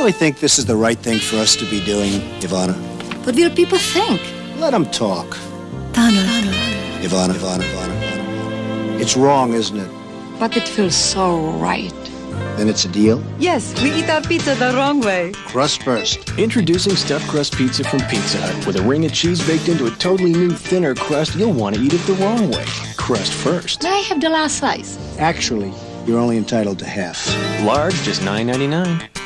really think this is the right thing for us to be doing, Ivana? What will people think? Let them talk. Donald. Ivana, Ivana, Ivana, Ivana. It's wrong, isn't it? But it feels so right. Then it's a deal? Yes, we eat our pizza the wrong way. Crust first. Introducing stuffed crust pizza from Pizza Hut. With a ring of cheese baked into a totally new, thinner crust, you'll want to eat it the wrong way. Crust first. May I have the last slice? Actually, you're only entitled to half. Large, just $9.99.